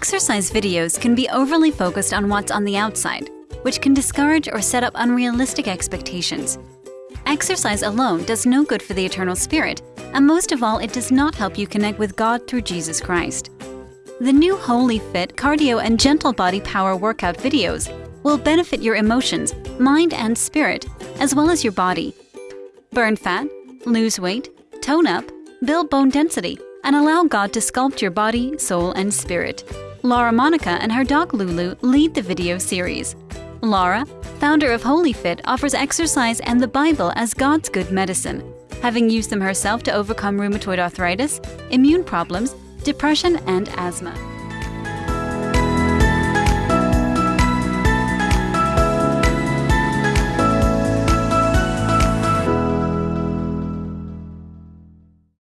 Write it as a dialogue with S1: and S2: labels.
S1: Exercise videos can be overly focused on what's on the outside, which can discourage or set up unrealistic expectations. Exercise alone does no good for the eternal spirit, and most of all, it does not help you connect with God through Jesus Christ. The new Holy Fit cardio and gentle body power workout videos will benefit your emotions, mind, and spirit, as well as your body. Burn fat, lose weight, tone up, build bone density, and allow God to sculpt your body, soul, and spirit. Laura Monica and her dog Lulu lead the video series. Laura, founder of Holy Fit, offers exercise and the Bible as God's good medicine, having used them herself to overcome rheumatoid arthritis, immune problems, depression, and asthma.